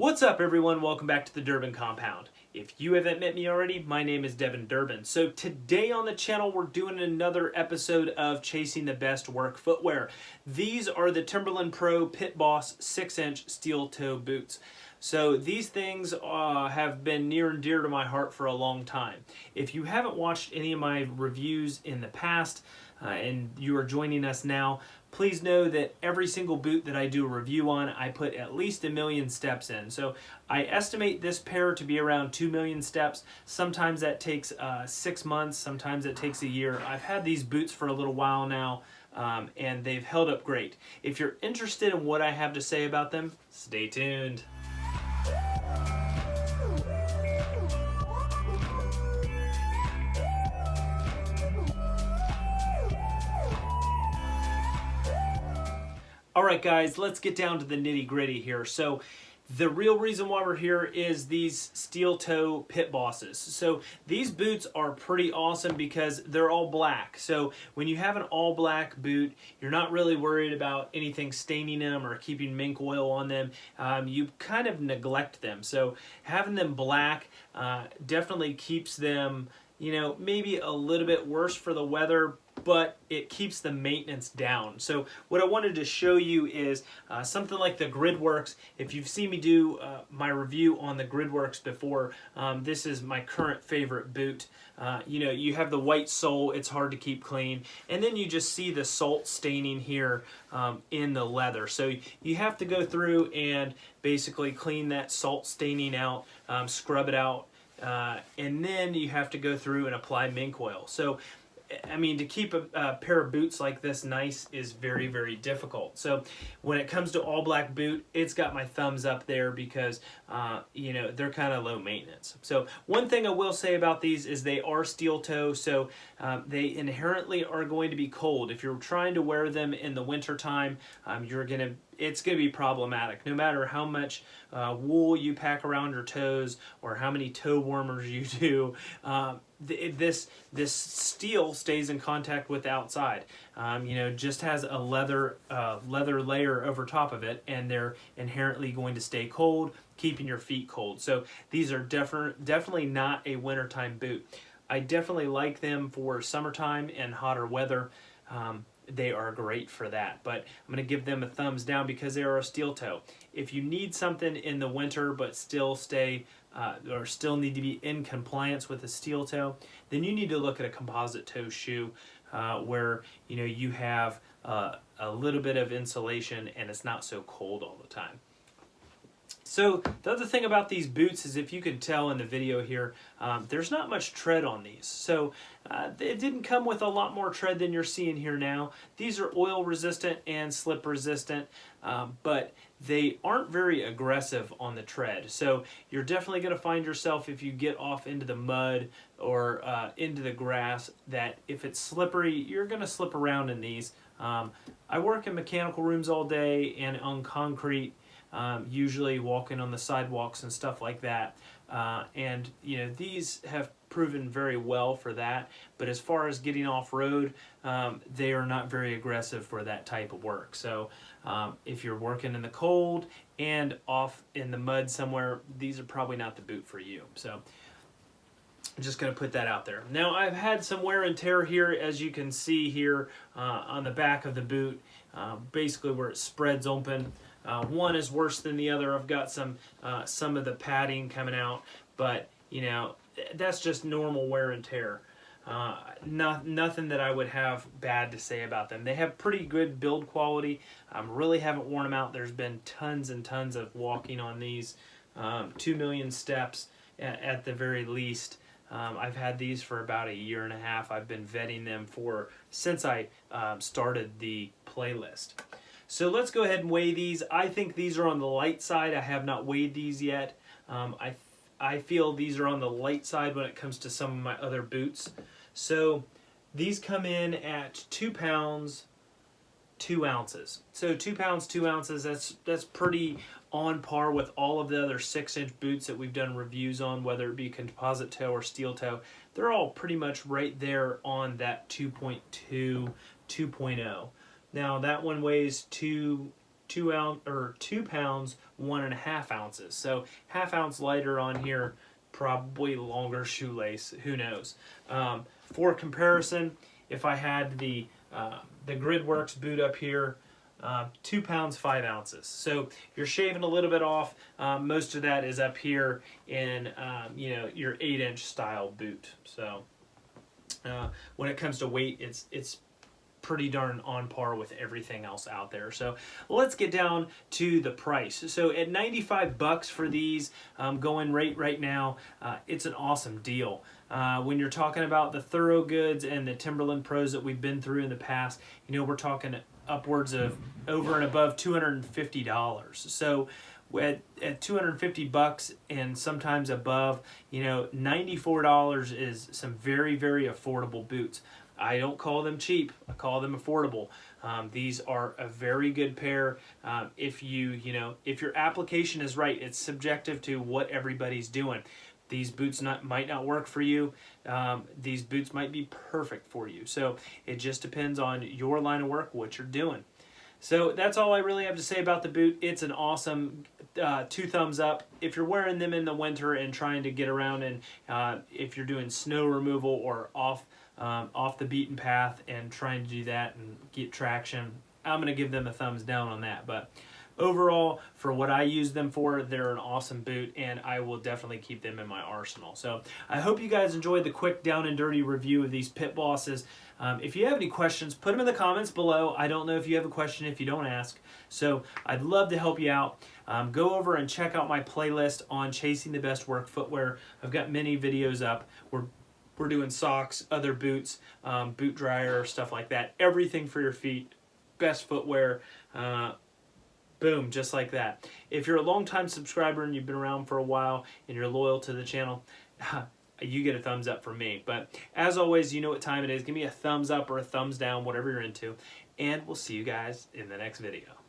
What's up everyone? Welcome back to the Durbin Compound. If you haven't met me already, my name is Devin Durbin. So today on the channel, we're doing another episode of Chasing the Best Work Footwear. These are the Timberland Pro Pit Boss 6-inch steel toe boots. So these things uh, have been near and dear to my heart for a long time. If you haven't watched any of my reviews in the past, uh, and you are joining us now, please know that every single boot that I do a review on, I put at least a million steps in. So I estimate this pair to be around 2 million steps. Sometimes that takes uh, six months, sometimes it takes a year. I've had these boots for a little while now, um, and they've held up great. If you're interested in what I have to say about them, stay tuned. All right, guys, let's get down to the nitty gritty here. So the real reason why we're here is these steel toe pit bosses. So these boots are pretty awesome because they're all black. So when you have an all black boot, you're not really worried about anything staining them or keeping mink oil on them. Um, you kind of neglect them. So having them black uh, definitely keeps them you know, maybe a little bit worse for the weather, but it keeps the maintenance down. So what I wanted to show you is uh, something like the Gridworks. If you've seen me do uh, my review on the Gridworks before, um, this is my current favorite boot. Uh, you know, you have the white sole, it's hard to keep clean, and then you just see the salt staining here um, in the leather. So you have to go through and basically clean that salt staining out, um, scrub it out, uh, and then you have to go through and apply mink oil. So, I mean, to keep a, a, pair of boots like this nice is very, very difficult. So when it comes to all black boot, it's got my thumbs up there because, uh, you know, they're kind of low maintenance. So one thing I will say about these is they are steel toe, so um, they inherently are going to be cold. If you're trying to wear them in the winter time, um, you're going to it's going to be problematic. No matter how much uh, wool you pack around your toes or how many toe warmers you do um, th this this steel stays in contact with the outside. Um, you know just has a leather uh, leather layer over top of it and they're inherently going to stay cold keeping your feet cold. So these are definitely definitely not a wintertime boot. I definitely like them for summertime and hotter weather. Um, they are great for that. But I'm going to give them a thumbs down because they are a steel toe. If you need something in the winter but still stay uh, or still need to be in compliance with a steel toe, then you need to look at a composite toe shoe uh, where you know you have uh, a little bit of insulation and it's not so cold all the time. So the other thing about these boots is if you can tell in the video here, um, there's not much tread on these. So uh, it didn't come with a lot more tread than you're seeing here now. These are oil resistant and slip resistant, um, but they aren't very aggressive on the tread. So you're definitely going to find yourself if you get off into the mud or uh, into the grass that if it's slippery, you're going to slip around in these. Um, I work in mechanical rooms all day and on concrete um, usually walking on the sidewalks and stuff like that. Uh, and you know these have proven very well for that. But as far as getting off road, um, they are not very aggressive for that type of work. So um, if you're working in the cold and off in the mud somewhere, these are probably not the boot for you. So I'm just going to put that out there. Now I've had some wear and tear here as you can see here uh, on the back of the boot, uh, basically where it spreads open. Uh, one is worse than the other. I've got some uh, some of the padding coming out, but you know that's just normal wear and tear. Uh, not, nothing that I would have bad to say about them. They have pretty good build quality. I um, really haven't worn them out. There's been tons and tons of walking on these. Um, two million steps at, at the very least. Um, I've had these for about a year and a half. I've been vetting them for since I um, started the playlist. So let's go ahead and weigh these. I think these are on the light side. I have not weighed these yet. Um, I, I feel these are on the light side when it comes to some of my other boots. So these come in at two pounds, two ounces. So two pounds, two ounces, that's, that's pretty on par with all of the other six inch boots that we've done reviews on, whether it be composite toe or steel toe. They're all pretty much right there on that 2.2, 2.0. Now that one weighs two, two ounce or two pounds one and a half ounces. So half ounce lighter on here, probably longer shoelace. Who knows? Um, for comparison, if I had the uh, the GridWorks boot up here, uh, two pounds five ounces. So you're shaving a little bit off. Um, most of that is up here in um, you know your eight inch style boot. So uh, when it comes to weight, it's it's pretty darn on par with everything else out there. So let's get down to the price. So at 95 bucks for these, um, going rate right now, uh, it's an awesome deal. Uh, when you're talking about the Thorogoods and the Timberland Pros that we've been through in the past, you know, we're talking upwards of over and above $250. So at, at 250 bucks and sometimes above, you know, $94 is some very, very affordable boots. I don't call them cheap. I call them affordable. Um, these are a very good pair. Um, if you, you know, if your application is right, it's subjective to what everybody's doing. These boots not, might not work for you. Um, these boots might be perfect for you. So it just depends on your line of work, what you're doing. So that's all I really have to say about the boot. It's an awesome uh, two thumbs up. If you're wearing them in the winter and trying to get around and uh, if you're doing snow removal or off um, off the beaten path and trying to do that and get traction, I'm going to give them a thumbs down on that. But overall, for what I use them for, they're an awesome boot, and I will definitely keep them in my arsenal. So I hope you guys enjoyed the quick down and dirty review of these pit bosses. Um, if you have any questions, put them in the comments below. I don't know if you have a question if you don't ask. So I'd love to help you out. Um, go over and check out my playlist on chasing the best work footwear. I've got many videos up. We're we're doing socks, other boots, um, boot dryer, stuff like that. Everything for your feet, best footwear. Uh, boom, just like that. If you're a long-time subscriber and you've been around for a while and you're loyal to the channel, you get a thumbs up from me. But as always, you know what time it is. Give me a thumbs up or a thumbs down, whatever you're into. And we'll see you guys in the next video.